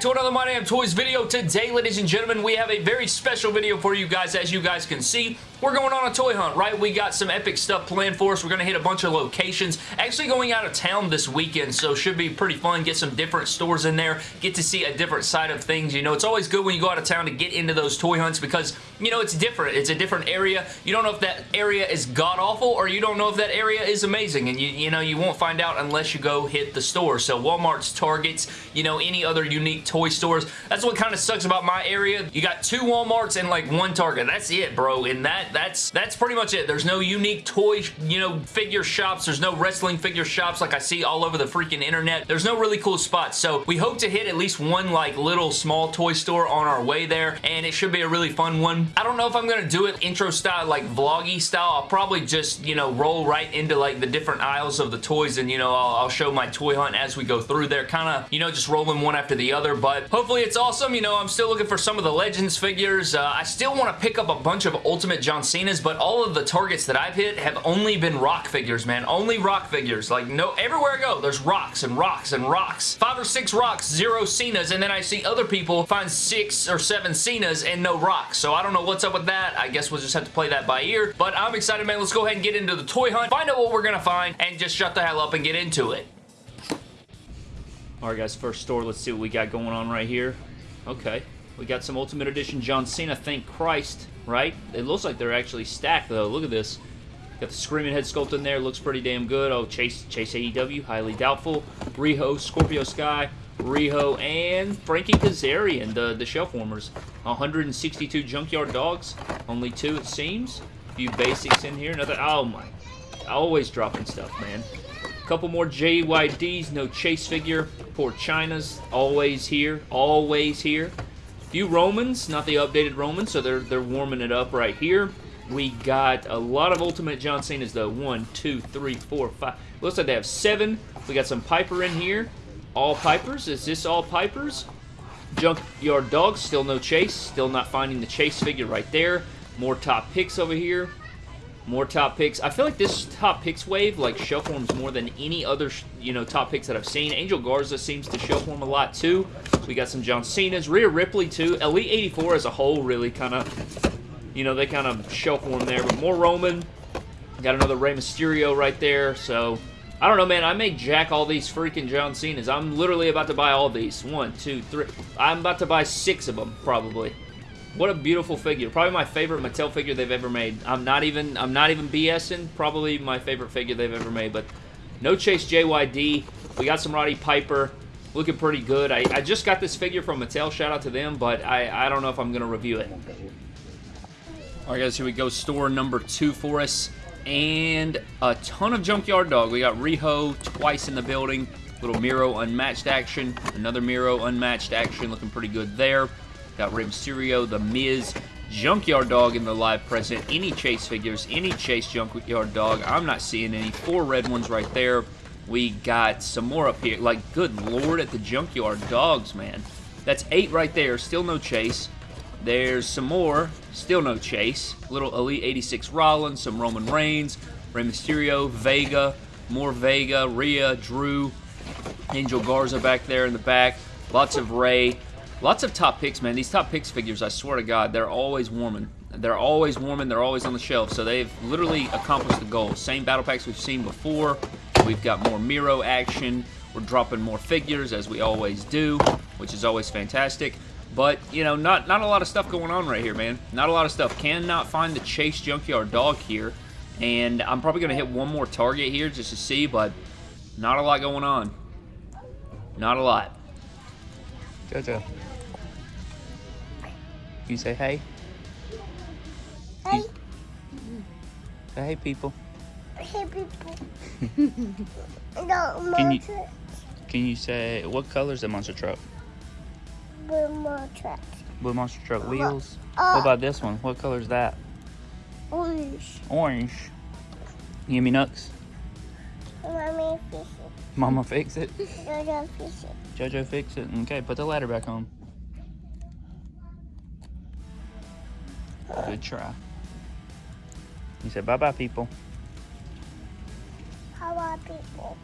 to another My Damn Toys video. Today, ladies and gentlemen, we have a very special video for you guys. As you guys can see, we're going on a toy hunt, right? We got some epic stuff planned for us. We're going to hit a bunch of locations. Actually going out of town this weekend, so should be pretty fun. Get some different stores in there. Get to see a different side of things. You know, it's always good when you go out of town to get into those toy hunts because, you know, it's different. It's a different area. You don't know if that area is god-awful or you don't know if that area is amazing. And, you, you know, you won't find out unless you go hit the store. So Walmart's, Targets, you know, any other unique toy stores. That's what kind of sucks about my area. You got two Walmarts and like one Target. That's it, bro. And that that's that's pretty much it. There's no unique toy, you know, figure shops. There's no wrestling figure shops like I see all over the freaking internet. There's no really cool spots. So we hope to hit at least one like little small toy store on our way there and it should be a really fun one. I don't know if I'm going to do it intro style like vloggy style. I'll probably just, you know, roll right into like the different aisles of the toys and, you know, I'll, I'll show my toy hunt as we go through there. Kind of, you know, just rolling one after the other. But hopefully it's awesome. You know, I'm still looking for some of the Legends figures. Uh, I still want to pick up a bunch of Ultimate John Cena's, but all of the targets that I've hit have only been rock figures, man. Only rock figures. Like, no, everywhere I go, there's rocks and rocks and rocks. Five or six rocks, zero Cena's, and then I see other people find six or seven Cena's and no rocks. So I don't know what's up with that. I guess we'll just have to play that by ear. But I'm excited, man. Let's go ahead and get into the toy hunt, find out what we're to find, and just shut the hell up and get into it. Alright guys, first store, let's see what we got going on right here. Okay, we got some Ultimate Edition John Cena, thank Christ, right? It looks like they're actually stacked though, look at this. Got the Screaming Head sculpt in there, looks pretty damn good. Oh, Chase, Chase AEW, highly doubtful. Riho, Scorpio Sky, Riho, and Frankie Kazarian, the, the shelf warmers. 162 Junkyard Dogs, only two it seems. A few basics in here, another, oh my, always dropping stuff, man. A Couple more JYDs, no chase figure. Poor Chyna's always here, always here. Few Romans, not the updated Romans, so they're they're warming it up right here. We got a lot of Ultimate John Cena's though. One, two, three, four, five. Looks like they have seven. We got some Piper in here. All Pipers. Is this all Pipers? Junkyard Dogs, still no chase. Still not finding the chase figure right there. More top picks over here. More top picks. I feel like this top picks wave like forms more than any other, you know, top picks that I've seen. Angel Garza seems to form a lot too. We got some John Cena's. Rhea Ripley too. Elite 84 as a whole really kind of, you know, they kind of form there. But more Roman. Got another Rey Mysterio right there. So, I don't know, man. I may jack all these freaking John Cena's. I'm literally about to buy all these. One, two, three. I'm about to buy six of them, probably. What a beautiful figure. Probably my favorite Mattel figure they've ever made. I'm not even I'm not even BSing. Probably my favorite figure they've ever made. But no Chase JYD. We got some Roddy Piper. Looking pretty good. I, I just got this figure from Mattel. Shout out to them. But I, I don't know if I'm going to review it. Alright guys, here we go. Store number two for us. And a ton of Junkyard Dog. We got Riho twice in the building. Little Miro unmatched action. Another Miro unmatched action. Looking pretty good there. Got Rey Mysterio, The Miz, Junkyard Dog in the live present. Any Chase figures, any Chase Junkyard Dog. I'm not seeing any. Four red ones right there. We got some more up here. Like, good lord at the Junkyard Dogs, man. That's eight right there. Still no Chase. There's some more. Still no Chase. Little Elite 86 Rollins, some Roman Reigns, Rey Mysterio, Vega, more Vega, Rhea, Drew, Angel Garza back there in the back. Lots of Rey. Lots of top picks, man. These top picks figures, I swear to God, they're always warming. They're always warming. They're always on the shelf. So they've literally accomplished the goal. Same battle packs we've seen before. We've got more Miro action. We're dropping more figures, as we always do, which is always fantastic. But, you know, not, not a lot of stuff going on right here, man. Not a lot of stuff. Cannot find the Chase Junkyard Dog here. And I'm probably going to hit one more target here just to see, but not a lot going on. Not a lot. Jojo. You say hey? Hey. Say hey, people. Hey, people. no, Can you- Can you say, what color is the monster truck? Blue monster. truck. Blue monster truck wheels. Oh. What about this one? What color is that? Orange. Orange. You give me nuts? Mommy fish Mama fix it. it. Jojo fish it. Jojo fix it. Okay, put the ladder back on. Good try. You said bye-bye, people. How are people?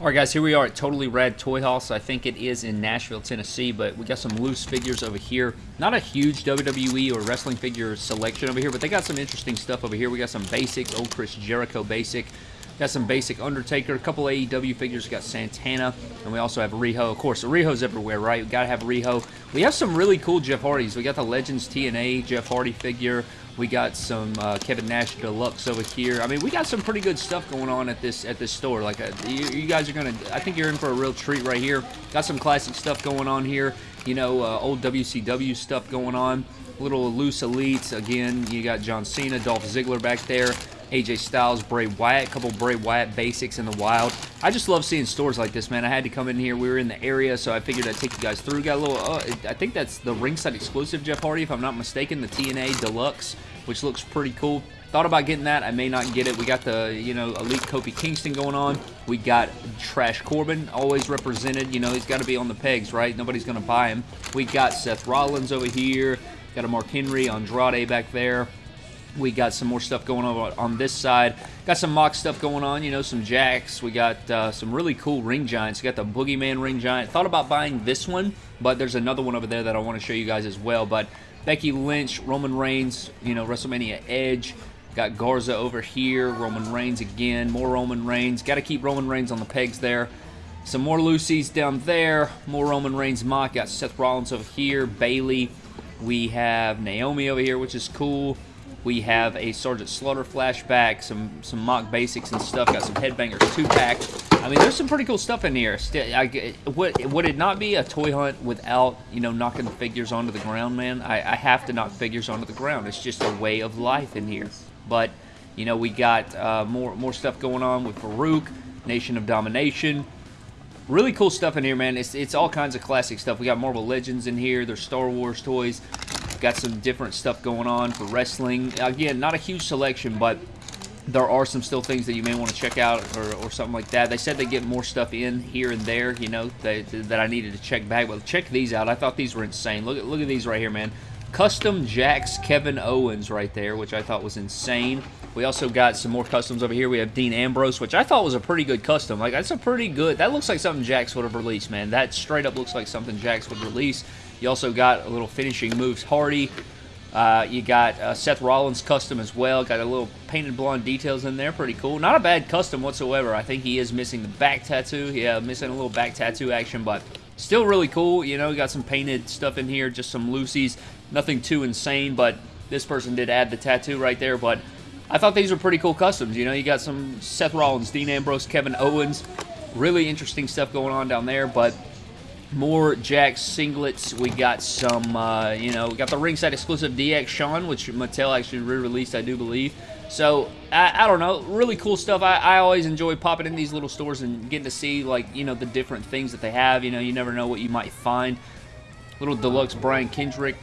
Alright guys, here we are at Totally Rad Toy House. I think it is in Nashville, Tennessee, but we got some loose figures over here. Not a huge WWE or wrestling figure selection over here, but they got some interesting stuff over here. We got some basic, old Chris Jericho basic. Got some basic Undertaker, a couple AEW figures. Got Santana, and we also have Riho. Of course, Riho's everywhere, right? We gotta have Riho. We have some really cool Jeff Hardys. We got the Legends TNA Jeff Hardy figure. We got some uh, Kevin Nash Deluxe over here. I mean, we got some pretty good stuff going on at this at this store. Like, uh, you, you, guys are gonna, I think you're in for a real treat right here. Got some classic stuff going on here. You know, uh, old WCW stuff going on. Little loose elites. Again, you got John Cena, Dolph Ziggler back there. AJ Styles, Bray Wyatt, couple Bray Wyatt basics in the wild. I just love seeing stores like this, man. I had to come in here. We were in the area, so I figured I'd take you guys through. Got a little, uh, I think that's the ringside exclusive Jeff Hardy, if I'm not mistaken, the TNA Deluxe, which looks pretty cool. Thought about getting that. I may not get it. We got the, you know, Elite Kofi Kingston going on. We got Trash Corbin, always represented. You know, he's got to be on the pegs, right? Nobody's going to buy him. We got Seth Rollins over here. Got a Mark Henry, Andrade back there. We got some more stuff going on on this side. Got some MOC stuff going on, you know, some Jakks. We got uh, some really cool ring giants. We got the Boogeyman ring giant. Thought about buying this one, but there's another one over there that I want to show you guys as well. But Becky Lynch, Roman Reigns, you know, WrestleMania Edge. Got Garza over here, Roman Reigns again, more Roman Reigns. Got to keep Roman Reigns on the pegs there. Some more loosies down there, more Roman Reigns MOC. Got Seth Rollins over here, Bayley. We have Naomi over here, which is cool. We have a Sergeant Slaughter flashback, some some MOC basics and stuff. Got some Headbangers 2-pack. I mean, there's some pretty cool stuff in here. I, would, would it not be a toy hunt without, you know, knocking the figures onto the ground, man? I, I have to knock figures onto the ground. It's just a way of life in here. But, you know, we got uh, more, more stuff going on with Faarooq, Nation of Domination. Really cool stuff in here, man. It's, it's all kinds of classic stuff. We got Marvel Legends in here. There's Star Wars toys. Got some different stuff going on for wrestling. Again, not a huge selection, but there are some still things that you may want to check out or, or something like that. They said they get more stuff in here and there, you know, that, that I needed to check back. But check these out. I thought these were insane. Look at look at these right here, man. Custom Jakks Kevin Owens right there, which I thought was insane. We also got some more customs over here. We have Dean Ambrose, which I thought was a pretty good custom. Like, that's a pretty good... That looks like something Jakks would have released, man. That straight up looks like something Jakks would release. You also got a little finishing moves Hardy. Uh, you got uh, Seth Rollins custom as well. Got a little painted blonde details in there. Pretty cool. Not a bad custom whatsoever. I think he is missing the back tattoo. Yeah, missing a little back tattoo action, but still really cool. You know, got some painted stuff in here. Just some loosies. Nothing too insane, but this person did add the tattoo right there. But I thought these were pretty cool customs. You know, you got some Seth Rollins, Dean Ambrose, Kevin Owens. Really interesting stuff going on down there, but more Jack singlets. We got some, uh, you know, we got the ringside exclusive DX Shawn, which Mattel actually re-released, I do believe. So, I, I, don't know, really cool stuff. I, I always enjoy popping in these little stores and getting to see, like, you know, the different things that they have. You know, you never know what you might find. Little deluxe Brian Kendrick.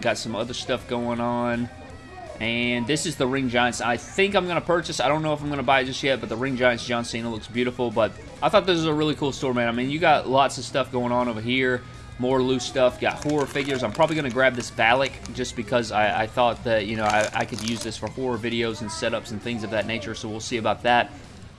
Got some other stuff going on. And this is the Ring Giants. I think I'm going to purchase. I don't know if I'm going to buy it just yet, but the Ring Giants John Cena looks beautiful. But I thought this was a really cool store, man. I mean, you got lots of stuff going on over here. More loose stuff. Got horror figures. I'm probably going to grab this Valak just because I, I thought that, you know, I, I could use this for horror videos and setups and things of that nature. So we'll see about that.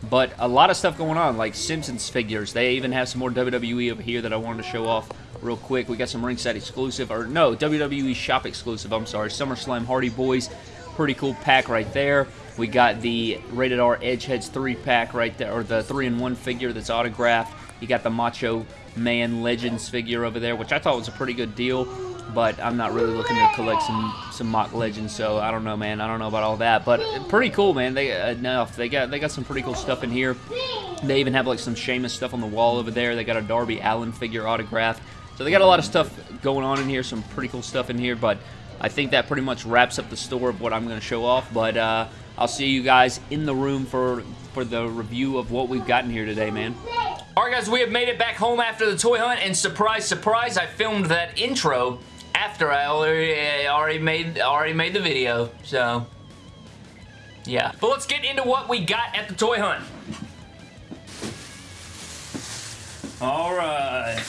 But a lot of stuff going on, like Simpsons figures. They even have some more WWE over here that I wanted to show off real quick. We got some ringside exclusive, or no, WWE shop exclusive, I'm sorry. SummerSlam Hardy Boys. Pretty cool pack right there. We got the Rated R Edgeheads 3 pack right there, or the 3-in-1 figure that's autographed. You got the Macho Man Legends figure over there, which I thought was a pretty good deal, but I'm not really looking to collect some some MOC legends, so I don't know, man. I don't know about all that, but pretty cool, man. They enough. They got they got some pretty cool stuff in here. They even have like some Sheamus stuff on the wall over there. They got a Darby Allin figure autograph. So they got a lot of stuff going on in here, some pretty cool stuff in here, but I think that pretty much wraps up the store of what I'm going to show off, but uh, I'll see you guys in the room for, for the review of what we've gotten here today, man. Alright guys, we have made it back home after the toy hunt, and surprise, surprise, I filmed that intro after I already, eh, already, made, already made the video, so... Yeah. But let's get into what we got at the toy hunt. Alright.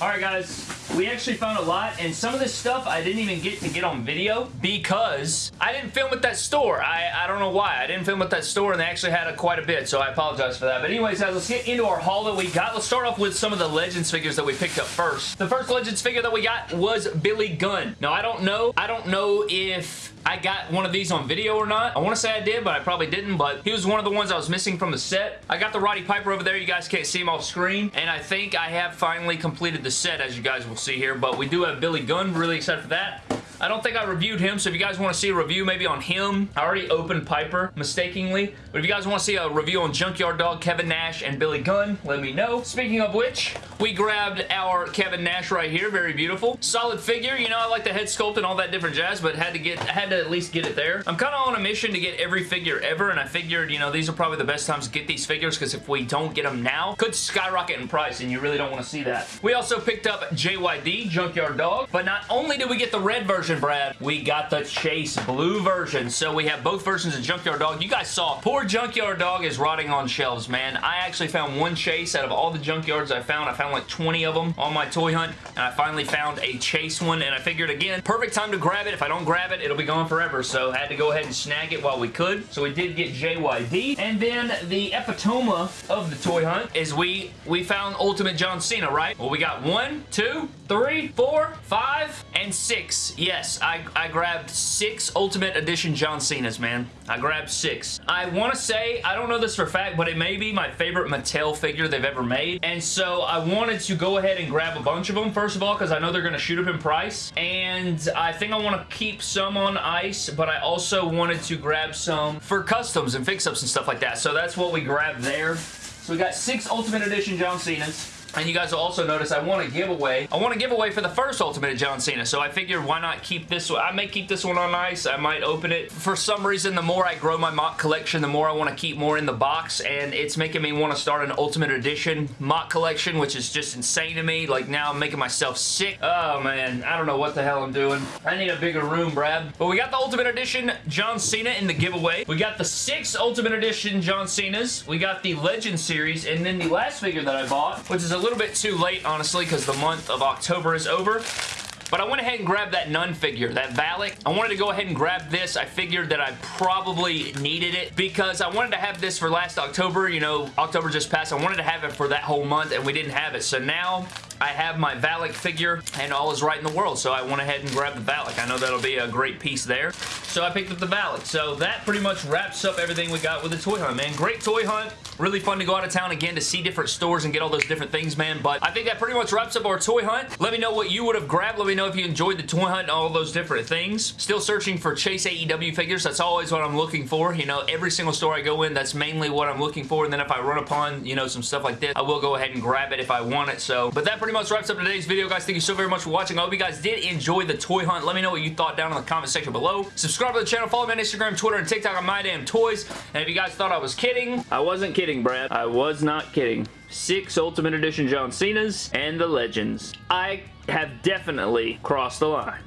Alright guys, we actually found a lot, and some of this stuff I didn't even get to get on video because I didn't film at that store. I, I don't know why. I didn't film at that store, and they actually had a, quite a bit, so I apologize for that. But anyways, guys, let's get into our haul that we got. Let's start off with some of the Legends figures that we picked up first. The first Legends figure that we got was Billy Gunn. Now, I don't know. I don't know if I got one of these on video or not. I want to say I did, but I probably didn't, but he was one of the ones I was missing from the set. I got the Roddy Piper over there. You guys can't see him off screen, and I think I have finally completed the set, as you guys will see here, but we do have Billy Gunn. Really excited for that. I don't think I reviewed him, so if you guys want to see a review maybe on him, I already opened Piper mistakenly, but if you guys want to see a review on Junkyard Dog, Kevin Nash, and Billy Gunn, let me know. Speaking of which, we grabbed our Kevin Nash right here. Very beautiful. Solid figure. You know, I like the head sculpt and all that different jazz, but had to get, I had to at least get it there. I'm kind of on a mission to get every figure ever, and I figured, you know, these are probably the best times to get these figures, because if we don't get them now, could skyrocket in price, and you really don't want to see that. We also picked up JYD, Junkyard Dog, but not only did we get the red version, Brad, we got the Chase blue version. So we have both versions of Junkyard Dog. You guys saw, poor Junkyard Dog is rotting on shelves, man. I actually found one Chase out of all the Junkyards I found. I found like 20 of them on my toy hunt, and I finally found a Chase one, and I figured, again, perfect time to grab it. If I don't grab it, it'll be gone forever, so I had to go ahead and snag it while we could. So we did get JYD, and then the epitome of the toy hunt is we, we found Ultimate John Cena, right? Well, we got one, two, three, four, five, and six. Yes, I, I grabbed six Ultimate Edition John Cena's, man. I grabbed six. I want to say, I don't know this for fact, but it may be my favorite Mattel figure they've ever made. And so I wanted to go ahead and grab a bunch of them, first of all, because I know they're going to shoot up in price. And I think I want to keep some on ice, but I also wanted to grab some for customs and fix-ups and stuff like that. So that's what we grabbed there. So we got six Ultimate Edition John Cena's. And you guys will also notice I want to give away. I want to give away for the first Ultimate John Cena. So I figured why not keep this one. I may keep this one on ice. I might open it. For some reason, the more I grow my MOC collection, the more I want to keep more in the box. And it's making me want to start an Ultimate Edition MOC collection, which is just insane to me. Like now I'm making myself sick. Oh man, I don't know what the hell I'm doing. I need a bigger room, Brad. But we got the Ultimate Edition John Cena in the giveaway. We got the six Ultimate Edition John Cena's. We got the Legend Series. And then the last figure that I bought, which is a little bit too late, honestly, because the month of October is over. But I went ahead and grabbed that Nun figure, that Valak. I wanted to go ahead and grab this. I figured that I probably needed it because I wanted to have this for last October. You know, October just passed. I wanted to have it for that whole month and we didn't have it. So now I have my Valak figure and all is right in the world. So I went ahead and grabbed the Valak. I know that'll be a great piece there. So I picked up the Valak. So that pretty much wraps up everything we got with the toy hunt, man. Great toy hunt. Really fun to go out of town again to see different stores and get all those different things, man. But I think that pretty much wraps up our toy hunt. Let me know what you would have grabbed. Let me know if you enjoyed the toy hunt and all those different things. Still searching for Chase AEW figures. That's always what I'm looking for. You know, every single store I go in, that's mainly what I'm looking for. And then if I run upon, you know, some stuff like this, I will go ahead and grab it if I want it. So, but that pretty much wraps up today's video, guys. Thank you so very much for watching. I hope you guys did enjoy the toy hunt. Let me know what you thought down in the comment section below. Subscribe to the channel. Follow me on Instagram, Twitter, and TikTok on My Damn Toys. And if you guys thought I was kidding, I wasn't kidding, Brad. I was not kidding. Six Ultimate Edition John Cena's and the Legends. I have definitely crossed the line.